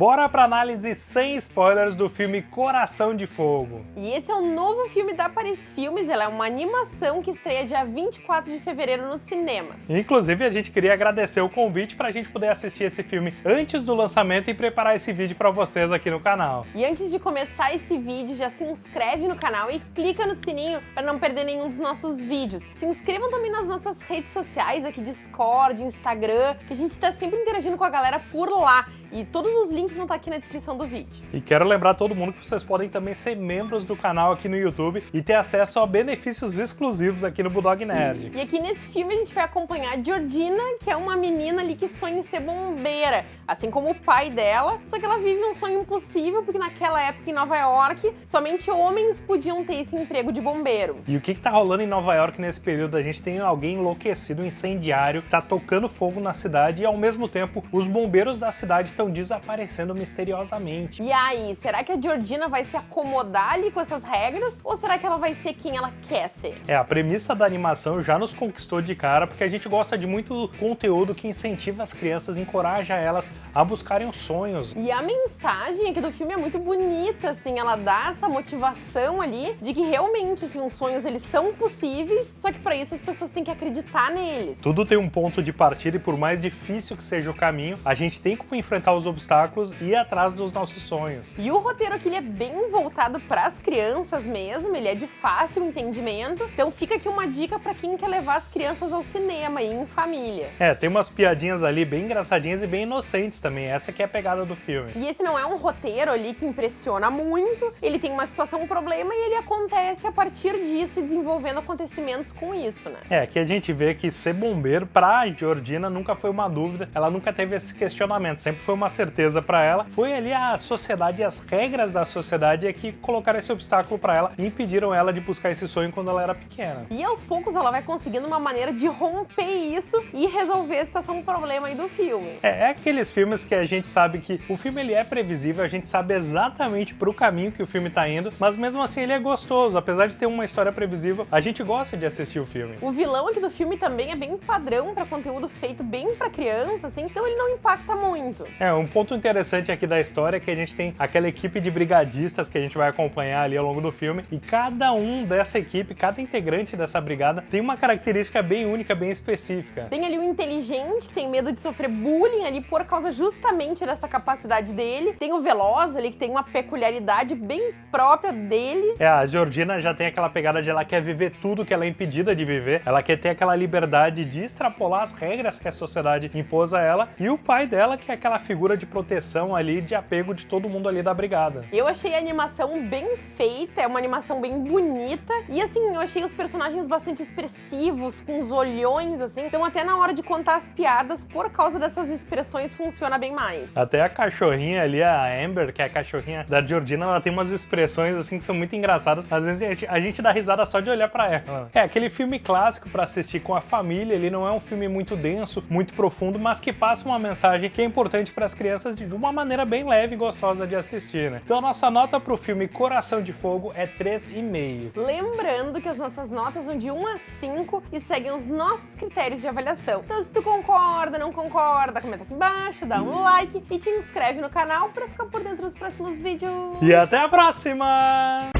bora pra análise sem spoilers do filme Coração de Fogo. E esse é o novo filme da Paris Filmes, ela é uma animação que estreia dia 24 de fevereiro nos cinemas. Inclusive, a gente queria agradecer o convite pra gente poder assistir esse filme antes do lançamento e preparar esse vídeo pra vocês aqui no canal. E antes de começar esse vídeo, já se inscreve no canal e clica no sininho para não perder nenhum dos nossos vídeos. Se inscrevam também nas nossas redes sociais, aqui Discord, Instagram, que a gente está sempre interagindo com a galera por lá. E todos os links vão estar aqui na descrição do vídeo. E quero lembrar todo mundo que vocês podem também ser membros do canal aqui no YouTube e ter acesso a benefícios exclusivos aqui no Bulldog Nerd. E aqui nesse filme a gente vai acompanhar a Georgina, que é uma menina ali que sonha em ser bombeira, assim como o pai dela, só que ela vive um sonho impossível, porque naquela época em Nova York, somente homens podiam ter esse emprego de bombeiro. E o que, que tá rolando em Nova York nesse período? A gente tem alguém enlouquecido, um incendiário, que tá tocando fogo na cidade e ao mesmo tempo os bombeiros da cidade estão desaparecendo misteriosamente. E aí, será que a Georgina vai se acomodar ali com essas regras? Ou será que ela vai ser quem ela quer ser? É, a premissa da animação já nos conquistou de cara, porque a gente gosta de muito conteúdo que incentiva as crianças, encoraja elas a buscarem os sonhos. E a mensagem aqui do filme é muito bonita, assim, ela dá essa motivação ali de que realmente, assim, os sonhos eles são possíveis, só que para isso as pessoas têm que acreditar neles. Tudo tem um ponto de partida e por mais difícil que seja o caminho, a gente tem como enfrentar os obstáculos e ir atrás dos nossos sonhos. E o roteiro aqui ele é bem voltado para as crianças mesmo, ele é de fácil entendimento, então fica aqui uma dica para quem quer levar as crianças ao cinema e em família. É, tem umas piadinhas ali bem engraçadinhas e bem inocentes também, essa que é a pegada do filme. E esse não é um roteiro ali que impressiona muito, ele tem uma situação, um problema e ele acontece a partir disso e desenvolvendo acontecimentos com isso, né? É, aqui a gente vê que ser bombeiro pra Georgina nunca foi uma dúvida, ela nunca teve esse questionamento, sempre foi uma certeza para ela. Foi ali a sociedade e as regras da sociedade é que colocaram esse obstáculo para ela e impediram ela de buscar esse sonho quando ela era pequena. E aos poucos ela vai conseguindo uma maneira de romper isso e resolver a situação, um problema aí do filme. É, é aqueles filmes que a gente sabe que o filme ele é previsível, a gente sabe exatamente pro caminho que o filme tá indo, mas mesmo assim ele é gostoso, apesar de ter uma história previsível, a gente gosta de assistir o filme. O vilão aqui do filme também é bem padrão para conteúdo feito bem para criança, assim, então ele não impacta muito. É, um ponto interessante aqui da história é que a gente tem aquela equipe de brigadistas que a gente vai acompanhar ali ao longo do filme, e cada um dessa equipe, cada integrante dessa brigada tem uma característica bem única, bem específica. Tem ali o inteligente, que tem medo de sofrer bullying ali por causa justamente dessa capacidade dele. Tem o veloz ali, que tem uma peculiaridade bem própria dele. É, a Georgina já tem aquela pegada de ela quer viver tudo que ela é impedida de viver, ela quer ter aquela liberdade de extrapolar as regras que a sociedade impôs a ela, e o pai dela, que é aquela figura de proteção ali, de apego de todo mundo ali da brigada. Eu achei a animação bem feita, é uma animação bem bonita, e assim, eu achei os personagens bastante expressivos, com os olhões, assim, então até na hora de contar as piadas, por causa dessas expressões, funciona bem mais. Até a cachorrinha ali, a Amber, que é a cachorrinha da Georgina, ela tem umas expressões assim que são muito engraçadas. Às vezes a gente, a gente dá risada só de olhar pra ela. É aquele filme clássico pra assistir com a família, ele não é um filme muito denso, muito profundo, mas que passa uma mensagem que é importante para as crianças de uma maneira bem leve e gostosa de assistir, né? Então a nossa nota pro filme Coração de Fogo é 3,5. Lembrando que as nossas notas vão de 1 a 5 e seguem os nossos critérios de avaliação. Então se tu concorda, não concorda, comenta aqui embaixo, dá um like e te inscreve no canal para ficar por dentro dos próximos vídeos. E até a próxima!